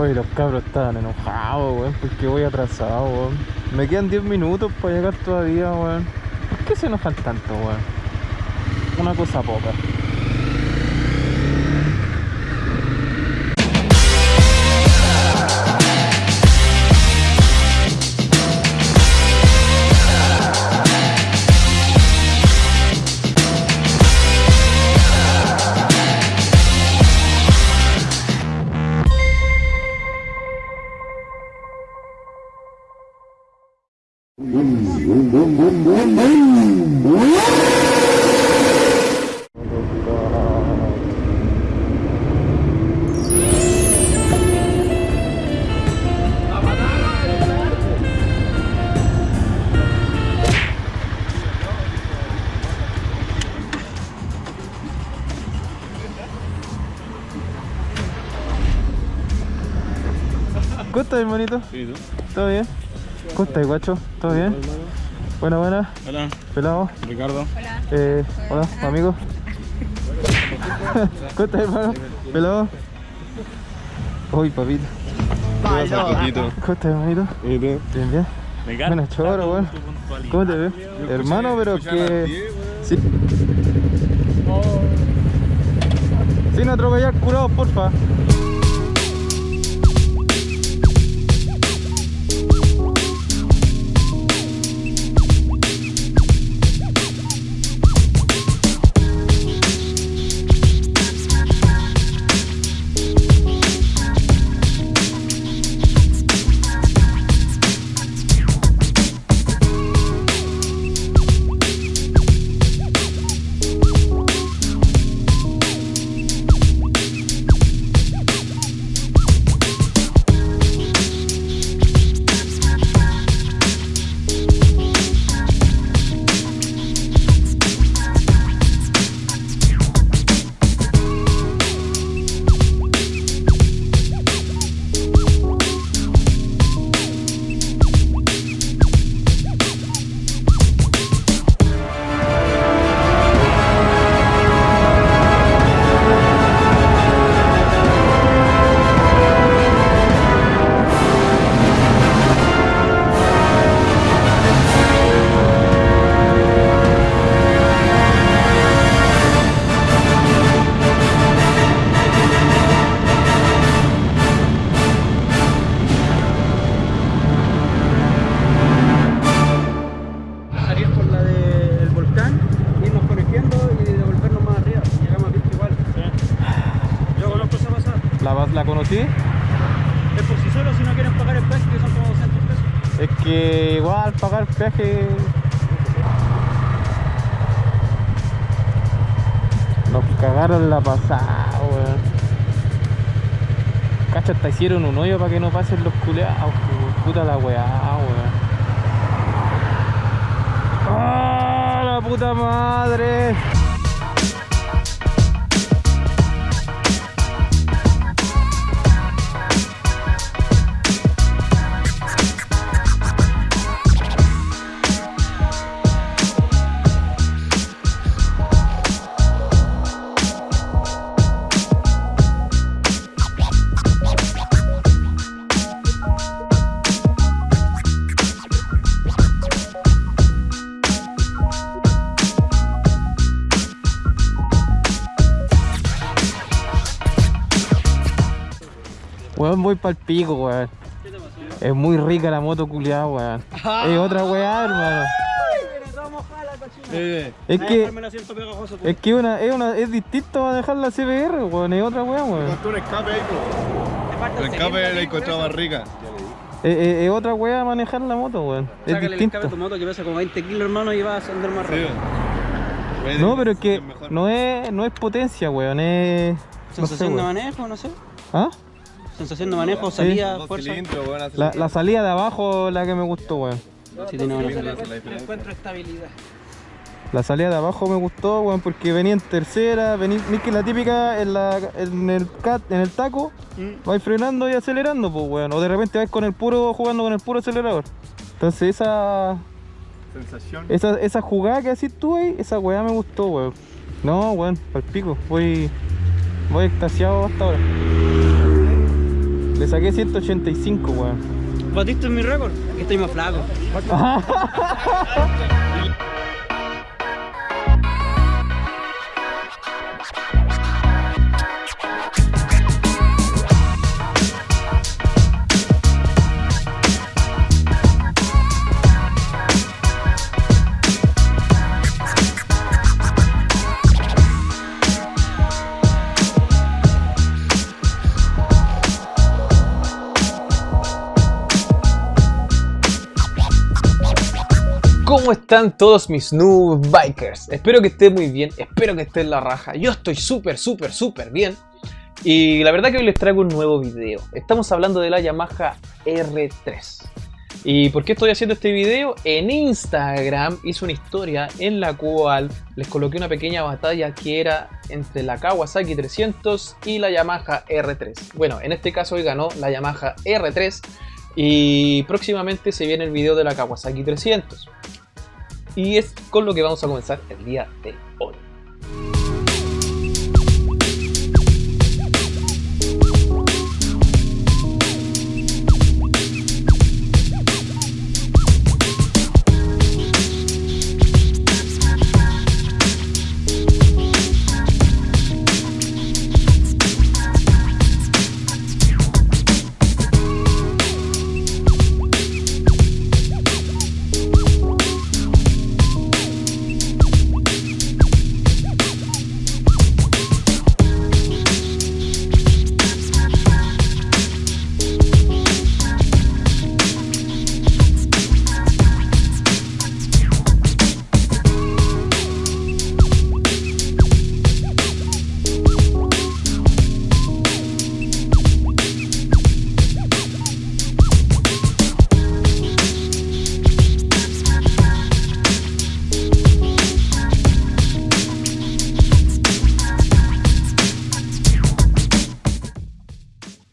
Oye, los cabros estaban enojados, weón, porque voy atrasado, weón. Me quedan 10 minutos para llegar todavía, weón. ¿Por qué se enojan tanto, weón? Una cosa poca. ¿Cómo estás, hermanito? Sí, ¿tú? ¿Todo bien? ¿Cómo estás, guacho? ¿Todo bien? Buena, buena. Hola, Pelado. Ricardo. Eh, hola, amigo. ¿Cómo estás, hermano? Pelado. Uy, papito. ¿Qué pasa, Coquito? ¿Cómo estás, hermanito? ¿Y tú? Bien, bien. Buena choro, weón. ¿Cómo te ves? Hermano, pero que... Sí. Sin atropellar curados, porfa. Peaje... Nos cagaron la pasada, weón. Cacha, hasta hicieron un hoyo para que no pasen los culeados, weón. Puta la weá, weón. ¡Ah, la puta madre! Weón, voy pa'l pico, weón. Es muy rica la moto culiada, weón. Es otra weá, hermano. Eh, Es que, pegajoso. es que una, es una, es distinto a dejar la CBR, weón. Es otra weá, weón. Un escape ahí, po. El escape la encontraba más rica. Es, es- es otra weá manejar la moto, weón. Es Sácale el escape a distinto. tu moto que pesa como 20 kilos, hermano, y vas a andar más Sí. rápido. Puede No, pero es que no es, no es potencia, weón. Es. No sé, Sensación de manejo, no sé. ¿Ah? Sensación de manejo, salida, Dos fuerza. La, la salida de abajo la que me gustó, weón. Sí, tiene buena salida. la diferencia. Encuentro estabilidad. La salida de abajo me gustó, weón, porque venía en tercera, venía, es que la típica en, la, en, el cat, en el taco, Mm. vais frenando y acelerando, pues, weón. O de repente vais con el puro, jugando con el puro acelerador. Entonces esa, Sensación. esa, esa jugada que hacís tú ahí, esa weá me gustó, weón. No, weón, pal pico, voy, voy extasiado hasta ahora. Le saqué 185, weón. ¿Batiste mi récord? Aquí estoy más flaco. están todos mis noob bikers? Espero que estén muy bien, espero que estén la raja. Yo estoy súper, súper, súper bien. Y la verdad que hoy les traigo un nuevo video. Estamos hablando de la Yamaha R3. ¿Y por qué estoy haciendo este video? En Instagram hice una historia en la cual les coloqué una pequeña batalla que era entre la Kawasaki 300 y la Yamaha R3. Bueno, en este caso hoy ganó la Yamaha R3 y próximamente se viene el video de la Kawasaki 300. Y es con lo que vamos a comenzar el día de hoy.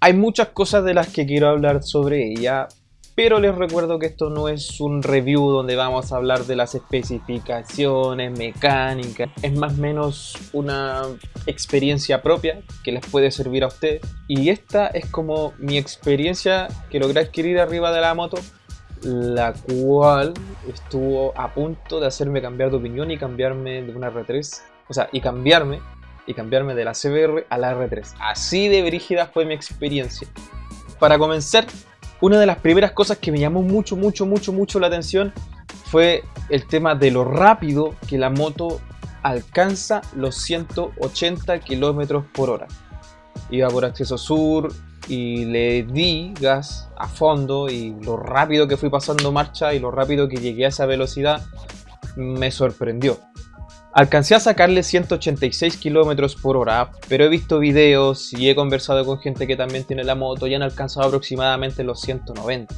Hay muchas cosas de las que quiero hablar sobre ella, pero les recuerdo que esto no es un review donde vamos a hablar de las especificaciones, mecánicas, es más o menos una experiencia propia que les puede servir a ustedes. Y esta es como mi experiencia que logré adquirir arriba de la moto, la cual estuvo a punto de hacerme cambiar de opinión y cambiarme de una R3, o sea, y cambiarme y cambiarme de la CBR a la R3. Así de brígida fue mi experiencia. Para comenzar, una de las primeras cosas que me llamó mucho, mucho, mucho, mucho la atención fue el tema de lo rápido que la moto alcanza los 180 km por hora. Iba por acceso sur y le di gas a fondo y lo rápido que fui pasando marcha y lo rápido que llegué a esa velocidad me sorprendió. Alcancé a sacarle 186 km por hora, pero he visto videos y he conversado con gente que también tiene la moto y han alcanzado aproximadamente los 190.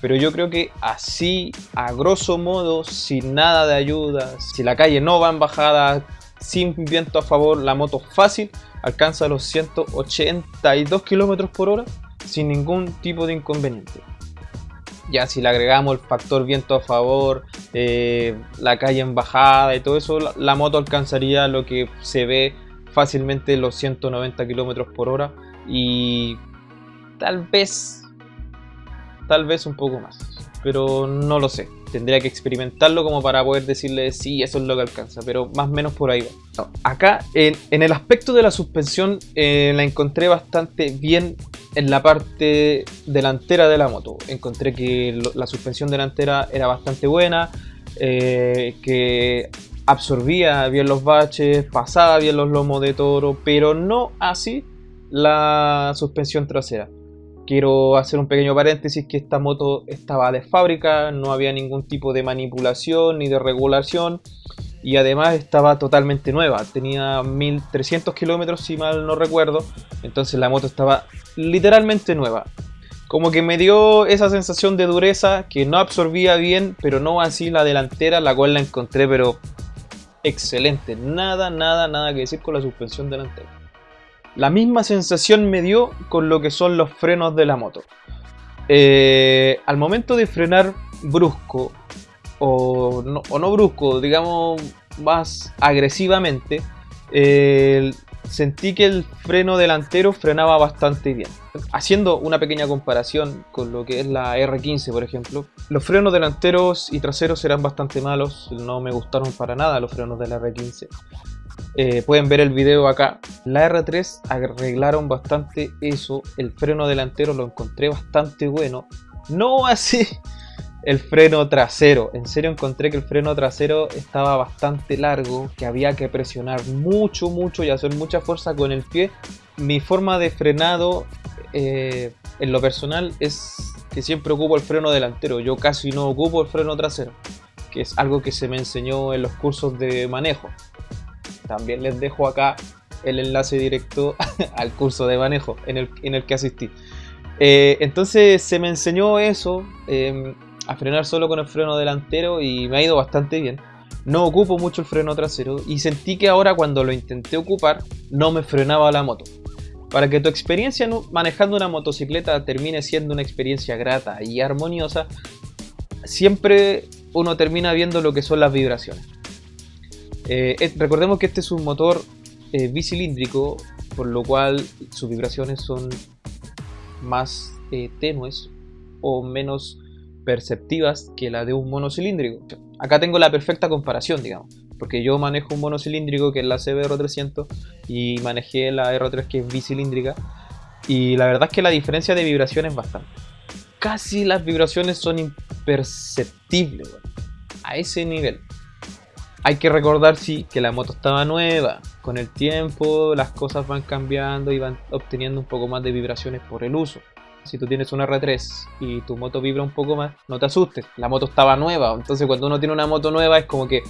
Pero yo creo que así, a grosso modo, sin nada de ayuda, si la calle no va en bajada, sin viento a favor, la moto fácil alcanza los 182 km por hora sin ningún tipo de inconveniente. Ya si le agregamos el factor viento a favor, eh, la calle en bajada y todo eso, la, moto alcanzaría lo que se ve fácilmente los 190 km por hora y tal vez, tal vez un poco más, pero no lo sé. Tendría que experimentarlo como para poder decirle si eso es lo que alcanza, pero más o menos por ahí va. acá, en, el aspecto de la suspensión, eh, la encontré bastante bien en la parte delantera de la moto. Encontré que la suspensión delantera era bastante buena, eh, que absorbía bien los baches, pasaba bien los lomos de toro, pero no así la suspensión trasera. Quiero hacer un pequeño paréntesis que esta moto estaba de fábrica, no había ningún tipo de manipulación ni de regulación y además estaba totalmente nueva, tenía 1300 kilómetros si mal no recuerdo, entonces la moto estaba literalmente nueva. Como que me dio esa sensación de dureza que no absorbía bien, pero no así la delantera, la cual la encontré pero excelente, nada, nada, nada que decir con la suspensión delantera. La misma sensación me dio con lo que son los frenos de la moto. Eh, al momento de frenar brusco o no, brusco, digamos más agresivamente, sentí que el freno delantero frenaba bastante bien. Haciendo una pequeña comparación con lo que es la R15, por ejemplo, los frenos delanteros y traseros eran bastante malos, no me gustaron para nada los frenos de la R15. Eh, pueden ver el video acá. La R3 arreglaron bastante eso, el freno delantero lo encontré bastante bueno, no así el freno trasero. En serio encontré que el freno trasero estaba bastante largo, que había que presionar mucho, mucho y hacer mucha fuerza con el pie. Mi forma de frenado eh, en lo personal es que siempre ocupo el freno delantero. Yo casi no ocupo el freno trasero, que es algo que se me enseñó en los cursos de manejo. También les dejo acá el enlace directo al curso de manejo en el, en el que asistí. Eh, entonces se me enseñó eso. Em, a frenar solo con el freno delantero y me ha ido bastante bien. No ocupo mucho el freno trasero y sentí que ahora cuando lo intenté ocupar no me frenaba la moto. Para que tu experiencia manejando una motocicleta termine siendo una experiencia grata y armoniosa, siempre uno termina viendo lo que son las vibraciones. Eh, recordemos que este es un motor eh, bicilíndrico, por lo cual sus vibraciones son más eh, tenues o menos perceptivas que la de un monocilíndrico. Acá tengo la perfecta comparación, digamos, porque yo manejo un monocilíndrico que es la CBR300 y manejé la R3 que es bicilíndrica y la verdad es que la diferencia de vibración es bastante. Casi las vibraciones son imperceptibles, a ese nivel. Hay que recordar, sí, que la moto estaba nueva. Con el tiempo las cosas van cambiando y van obteniendo un poco más de vibraciones por el uso si tú tienes una R3 y tu moto vibra un poco más, no te asustes, la moto estaba nueva, entonces cuando uno tiene una moto nueva es como que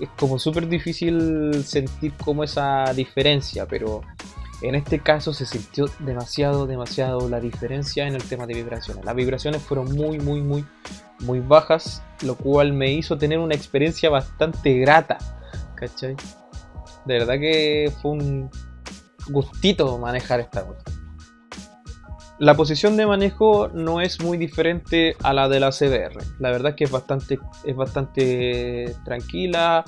es como súper difícil sentir como esa diferencia, pero en este caso se sintió demasiado, demasiado la diferencia en el tema de vibraciones. Las vibraciones fueron muy, muy, muy, muy bajas, lo cual me hizo tener una experiencia bastante grata, ¿cachai? De verdad que fue un gustito manejar esta moto. La posición de manejo no es muy diferente a la de la CBR. La verdad es que es bastante, es bastante tranquila,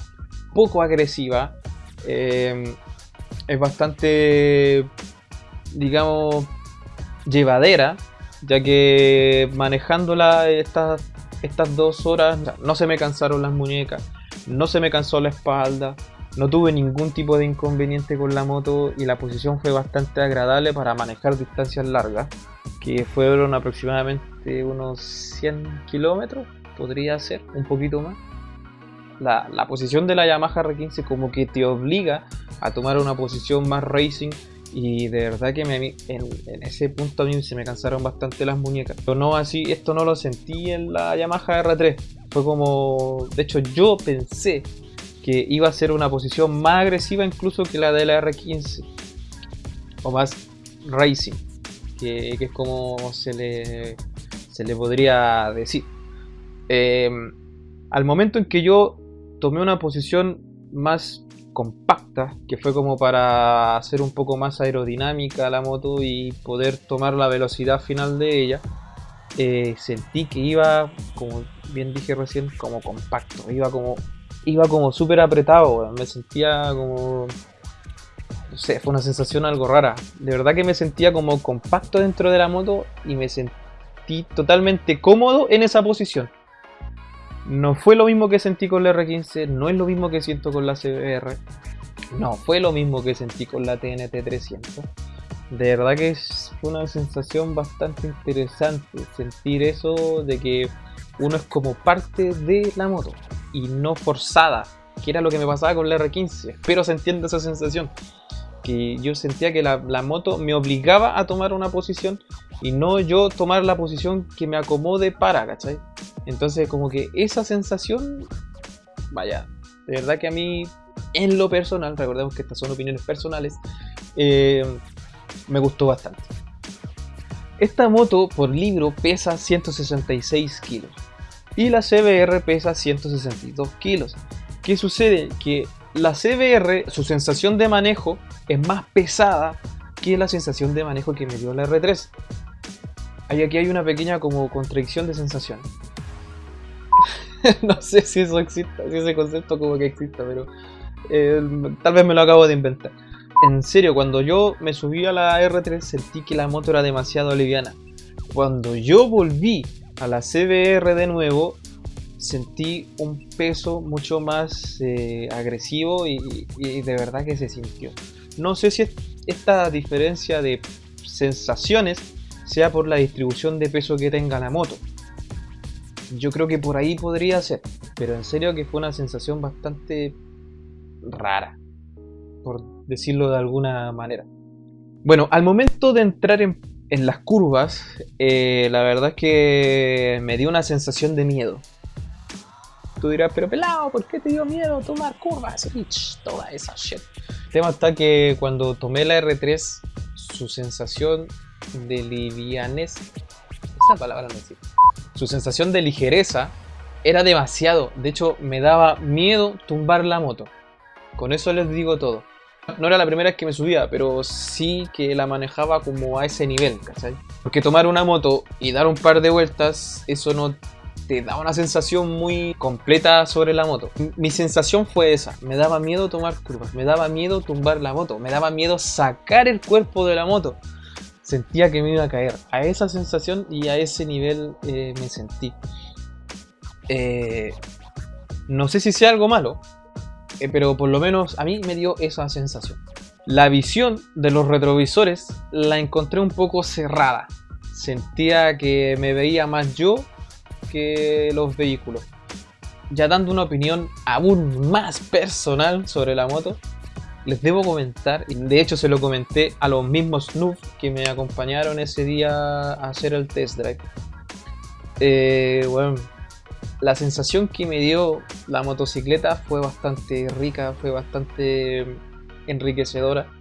poco agresiva. Em, es bastante, digamos, llevadera, ya que manejándola estas, estas dos horas no se me cansaron las muñecas, no se me cansó la espalda, no tuve ningún tipo de inconveniente con la moto y la posición fue bastante agradable para manejar distancias largas, que fueron aproximadamente unos 100 kilómetros, podría ser, un poquito más. La, posición de la Yamaha R15 como que te obliga a tomar una posición más racing y de verdad que me, en, ese punto a mí se me cansaron bastante las muñecas. Pero no así, esto no lo sentí en la Yamaha R3. Fue como, de hecho yo pensé que iba a ser una posición más agresiva incluso que la de la R15 o más racing que, es como se le, se le podría decir. Em, al momento en que yo tomé una posición más compacta que fue como para hacer un poco más aerodinámica la moto y poder tomar la velocidad final de ella eh, sentí que iba como bien dije recién como compacto iba como iba como súper apretado, me sentía como... No sé, fue una sensación algo rara. De verdad que me sentía como compacto dentro de la moto y me sentí totalmente cómodo en esa posición. No fue lo mismo que sentí con la R15, no es lo mismo que siento con la CBR. No, fue lo mismo que sentí con la TNT 300. De verdad que fue una sensación bastante interesante sentir eso de que uno es como parte de la moto y no forzada, que era lo que me pasaba con la R15. Espero se entienda esa sensación. Que yo sentía que la, moto me obligaba a tomar una posición y no yo tomar la posición que me acomode para, ¿cachai? Entonces como que esa sensación, vaya, de verdad que a mí, en lo personal, recordemos que estas son opiniones personales, eh, me gustó bastante. Esta moto por libro pesa 166 kilos y la CBR pesa 162 kilos. ¿Qué sucede? Que la CBR, su sensación de manejo es más pesada que la sensación de manejo que me dio la R3. Ahí aquí hay una pequeña como contradicción de sensación. no sé si eso existe, si ese concepto como que exista, pero eh, tal vez me lo acabo de inventar. En serio, cuando yo me subí a la R3 sentí que la moto era demasiado liviana. Cuando yo volví a la CBR de nuevo, sentí un peso mucho más eh, agresivo y, y de verdad que se sintió. No sé si esta diferencia de sensaciones sea por la distribución de peso que tenga la moto. Yo creo que por ahí podría ser, pero en serio que fue una sensación bastante rara, por decirlo de alguna manera. Bueno, al momento de entrar en, las curvas, eh, la verdad es que me dio una sensación de miedo. Tú dirás, pero pelado, ¿por qué te dio miedo tomar curvas? Y toda esa shit. El tema está que cuando tomé la R3, su sensación de livianez, esa palabra no existe. Su sensación de ligereza era demasiado. De hecho, me daba miedo tumbar la moto. Con eso les digo todo. No era la primera vez que me subía, pero sí que la manejaba como a ese nivel, ¿cachai? Porque tomar una moto y dar un par de vueltas, eso no te da una sensación muy completa sobre la moto. Mi sensación fue esa, me daba miedo tomar curvas, me daba miedo tumbar la moto, me daba miedo sacar el cuerpo de la moto. Sentía que me iba a caer. A esa sensación y a ese nivel eh, me sentí. Eh, no sé si sea algo malo, eh, pero por lo menos a mí me dio esa sensación. La visión de los retrovisores la encontré un poco cerrada. Sentía que me veía más yo que los vehículos. Ya dando una opinión aún más personal sobre la moto, les debo comentar, y de hecho se lo comenté a los mismos Snoop que me acompañaron ese día a hacer el test drive. Eh, bueno, la sensación que me dio la motocicleta fue bastante rica, fue bastante enriquecedora.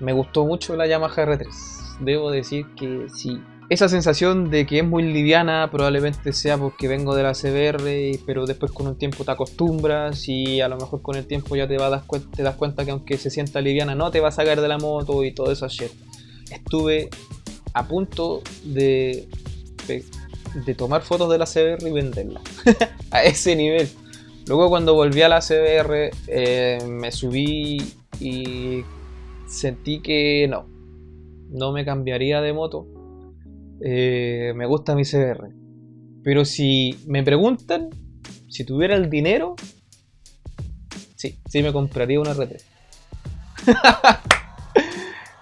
Me gustó mucho la Yamaha R3. Debo decir que sí. Esa sensación de que es muy liviana probablemente sea porque vengo de la CBR, pero después con un tiempo te acostumbras y a lo mejor con el tiempo ya te, vas te das cuenta que aunque se sienta liviana no te va a sacar de la moto y todo eso shit. Estuve a punto de de tomar fotos de la CBR y venderla. a ese nivel. Luego cuando volví a la CBR eh, me subí y sentí que no, no me cambiaría de moto. Eh, me gusta mi CBR. Pero si me preguntan, si tuviera el dinero, sí, sí me compraría una R3.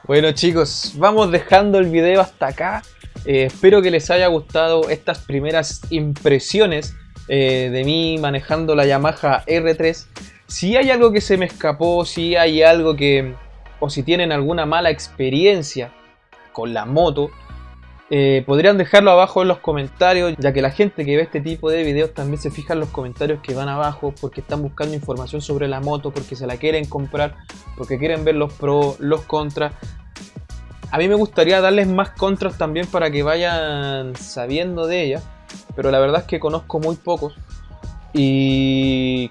bueno chicos, vamos dejando el video hasta acá. Eh, espero que les haya gustado estas primeras impresiones eh, de mí manejando la Yamaha R3. Si hay algo que se me escapó, si hay algo que... o si tienen alguna mala experiencia con la moto, eh, podrían dejarlo abajo en los comentarios, ya que la gente que ve este tipo de videos también se fija en los comentarios que van abajo porque están buscando información sobre la moto, porque se la quieren comprar, porque quieren ver los pros, los contras. A mí me gustaría darles más contras también para que vayan sabiendo de ella, pero la verdad es que conozco muy pocos. Y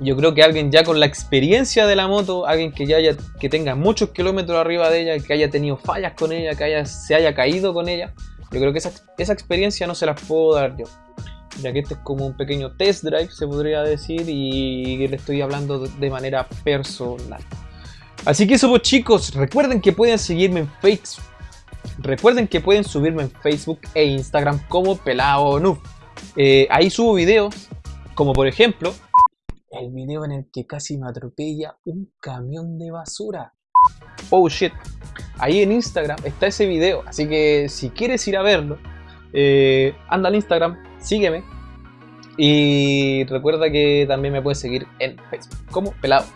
yo creo que alguien ya con la experiencia de la moto, alguien que ya haya, que tenga muchos kilómetros arriba de ella, que haya tenido fallas con ella, que haya, se haya caído con ella, yo creo que esa, esa experiencia no se las puedo dar yo. Ya que este es como un pequeño test drive, se podría decir, y le estoy hablando de manera personal. Así que eso pues chicos, recuerden que pueden seguirme en Facebook. Recuerden que pueden subirme en Facebook e Instagram como Pelao Noob. Eh, ahí subo videos, como por ejemplo, el video en el que casi me atropella un camión de basura. Oh shit. Ahí en Instagram está ese video, así que si quieres ir a verlo, eh, anda al Instagram, sígueme. Y recuerda que también me puedes seguir en Facebook como Pelado.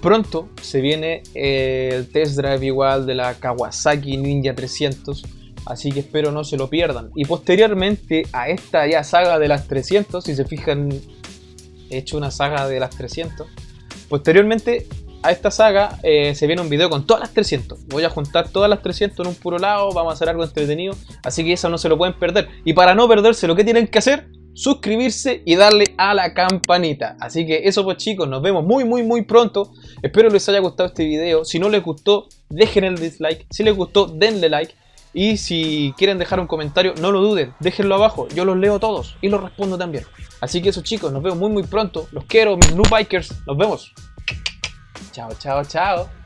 Pronto se viene el test drive igual de la Kawasaki Ninja 300, así que espero no se lo pierdan. Y posteriormente a esta ya saga de las 300, si se fijan, he hecho una saga de las 300. Posteriormente a esta saga eh, se viene un video con todas las 300. Voy a juntar todas las 300 en un puro lado, vamos a hacer algo entretenido, así que eso no se lo pueden perder. Y para no perderse, lo que tienen que hacer suscribirse y darle a la campanita. Así que eso pues chicos, nos vemos muy muy muy pronto. Espero les haya gustado este video. Si no les gustó, dejen el dislike. Si les gustó, denle like. Y si quieren dejar un comentario, no lo duden, déjenlo abajo. Yo los leo todos y los respondo también. Así que eso chicos, nos vemos muy muy pronto. Los quiero, mis Blue Bikers. Nos vemos. Chao, chao, chao.